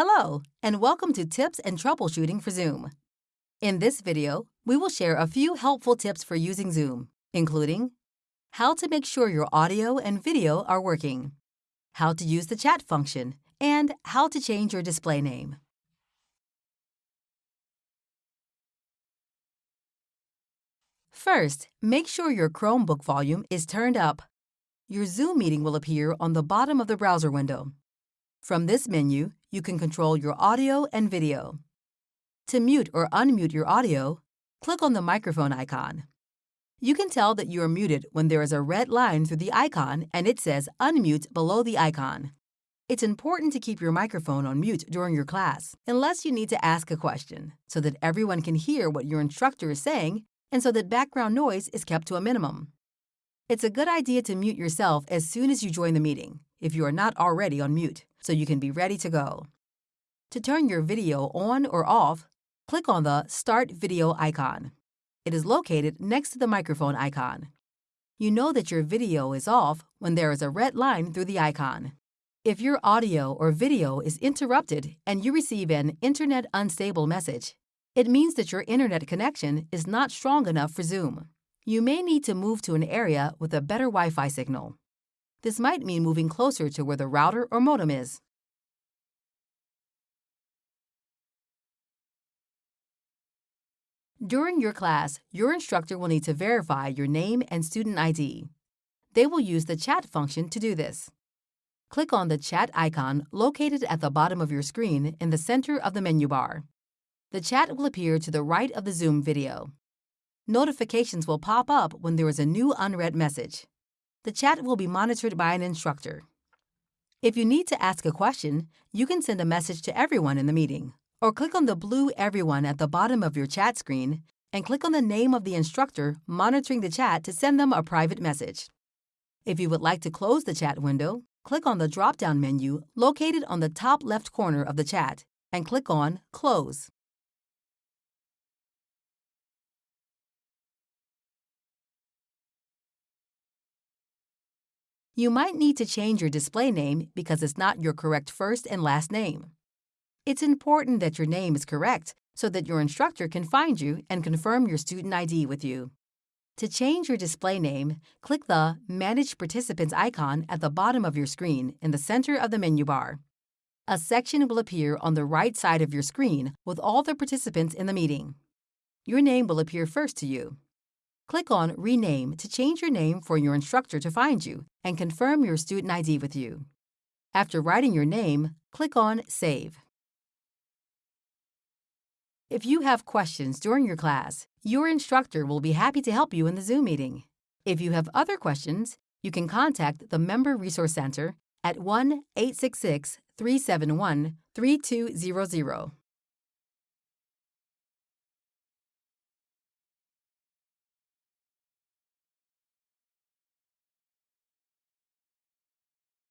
Hello, and welcome to Tips and Troubleshooting for Zoom. In this video, we will share a few helpful tips for using Zoom, including how to make sure your audio and video are working, how to use the chat function, and how to change your display name. First, make sure your Chromebook volume is turned up. Your Zoom meeting will appear on the bottom of the browser window. From this menu, you can control your audio and video. To mute or unmute your audio, click on the microphone icon. You can tell that you are muted when there is a red line through the icon and it says Unmute below the icon. It's important to keep your microphone on mute during your class, unless you need to ask a question, so that everyone can hear what your instructor is saying and so that background noise is kept to a minimum. It's a good idea to mute yourself as soon as you join the meeting, if you are not already on mute, so you can be ready to go. To turn your video on or off, click on the Start Video icon. It is located next to the microphone icon. You know that your video is off when there is a red line through the icon. If your audio or video is interrupted and you receive an Internet Unstable message, it means that your internet connection is not strong enough for Zoom you may need to move to an area with a better Wi-Fi signal. This might mean moving closer to where the router or modem is. During your class, your instructor will need to verify your name and student ID. They will use the chat function to do this. Click on the chat icon located at the bottom of your screen in the center of the menu bar. The chat will appear to the right of the Zoom video. Notifications will pop up when there is a new unread message. The chat will be monitored by an instructor. If you need to ask a question, you can send a message to everyone in the meeting, or click on the blue Everyone at the bottom of your chat screen and click on the name of the instructor monitoring the chat to send them a private message. If you would like to close the chat window, click on the drop-down menu located on the top left corner of the chat and click on Close. You might need to change your display name because it's not your correct first and last name. It's important that your name is correct so that your instructor can find you and confirm your student ID with you. To change your display name, click the Manage Participants icon at the bottom of your screen in the center of the menu bar. A section will appear on the right side of your screen with all the participants in the meeting. Your name will appear first to you. Click on Rename to change your name for your instructor to find you and confirm your student ID with you. After writing your name, click on Save. If you have questions during your class, your instructor will be happy to help you in the Zoom meeting. If you have other questions, you can contact the Member Resource Center at 1 866 371 3200.